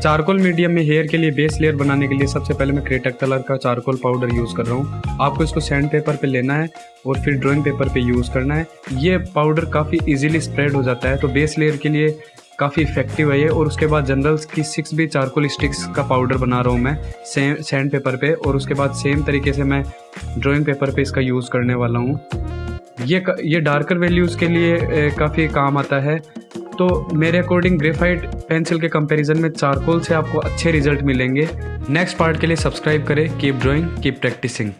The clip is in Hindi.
चारकोल मीडियम में हेयर के लिए बेस लेयर बनाने के लिए सबसे पहले मैं क्रेटक कलर का चारकोल पाउडर यूज़ कर रहा हूँ। आपको इसको सैंड पेपर पे लेना है और फिर ड्राइंग पेपर पे यूज़ करना है। ये पाउडर काफ़ी इजीली स्प्रेड हो जाता है तो बेस लेयर के लिए काफ़ी इफ़ेक्टिव है ये। और उसके बाद जनरल्स की सिक्स भी चारकोल स्टिक्स का पाउडर बना रहा हूँ मैं सेम सैंड पेपर पे। और उसके बाद सेम तरीके से मैं ड्राइंग पेपर पे इसका यूज़ करने वाला हूँ। ये ये डार्कर वैल्यूज़ के लिए काफ़ी काम आता है। तो मेरे अकॉर्डिंग ग्रेफाइट पेंसिल के कंपैरिजन में चारकोल से आपको अच्छे रिज़ल्ट मिलेंगे। नेक्स्ट पार्ट के लिए सब्सक्राइब करें कीप ड्राइंग कीप प्रैक्टिसिंग